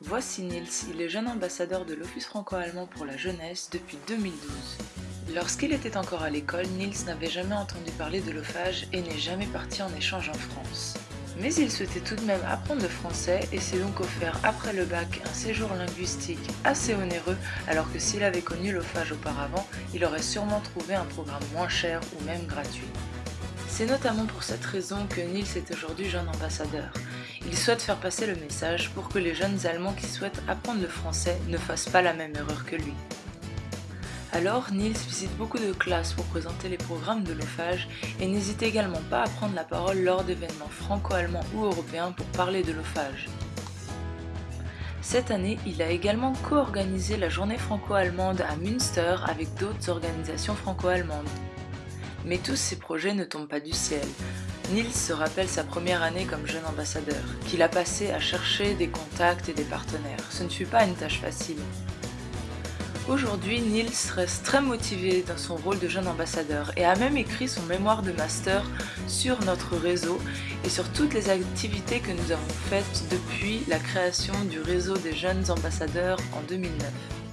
Voici Nils, il est jeune ambassadeur de l'Office franco-allemand pour la jeunesse depuis 2012. Lorsqu'il était encore à l'école, Nils n'avait jamais entendu parler de l'OFAGE et n'est jamais parti en échange en France. Mais il souhaitait tout de même apprendre le français et s'est donc offert après le bac un séjour linguistique assez onéreux alors que s'il avait connu l'OFAGE auparavant, il aurait sûrement trouvé un programme moins cher ou même gratuit. C'est notamment pour cette raison que Nils est aujourd'hui jeune ambassadeur. Il souhaite faire passer le message pour que les jeunes Allemands qui souhaitent apprendre le français ne fassent pas la même erreur que lui. Alors, Nils visite beaucoup de classes pour présenter les programmes de l'OFAGE et n'hésite également pas à prendre la parole lors d'événements franco-allemands ou européens pour parler de l'OFAGE. Cette année, il a également co-organisé la journée franco-allemande à Münster avec d'autres organisations franco-allemandes. Mais tous ces projets ne tombent pas du ciel. Nils se rappelle sa première année comme jeune ambassadeur, qu'il a passé à chercher des contacts et des partenaires. Ce ne fut pas une tâche facile. Aujourd'hui, Nils reste très motivé dans son rôle de jeune ambassadeur et a même écrit son mémoire de master sur notre réseau et sur toutes les activités que nous avons faites depuis la création du réseau des jeunes ambassadeurs en 2009.